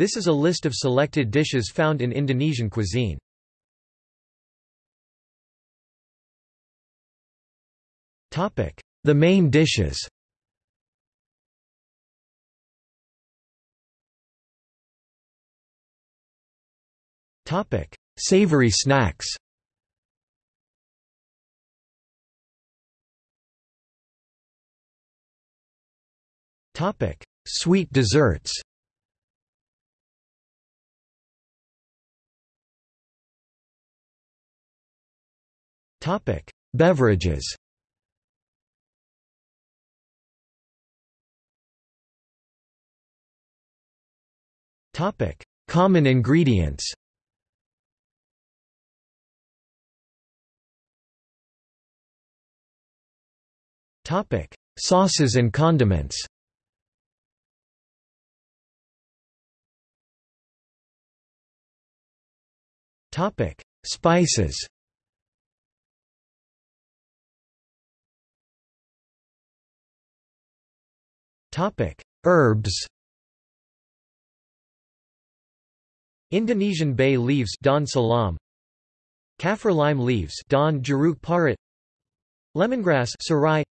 This is a list of selected dishes found in Indonesian cuisine. The main dishes. Savory snacks. Sweet desserts Topic: Beverages. Topic: Common ingredients. Topic: Sauces and condiments. Topic: Spices. Topic: Herbs. Indonesian bay leaves daun salam. Kaffir lime leaves daun jeruk purut. Lemongrass serai.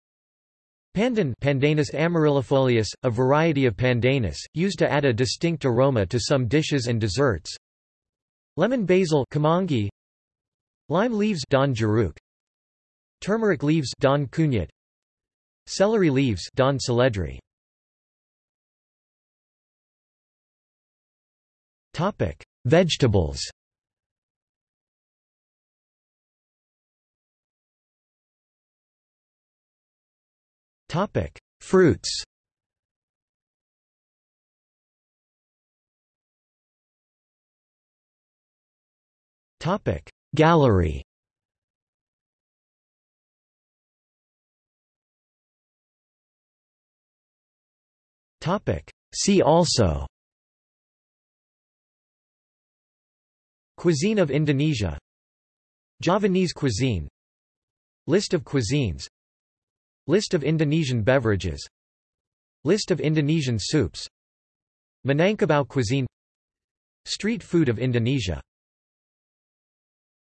Pandan Pandanus amaryllifolius, a variety of pandanus, used to add a distinct aroma to some dishes and desserts. Lemon basil kemangi. Lime leaves daun jeruk. Turmeric leaves daun kunyit. Celery leaves daun seledri. Topic: Vegetables. Topic: Fruits. Topic: Gallery. Topic: See also Cuisine of Indonesia. Javanese cuisine. List of cuisines. List of Indonesian beverages. List of Indonesian soups. Minangkabau cuisine. Street food of Indonesia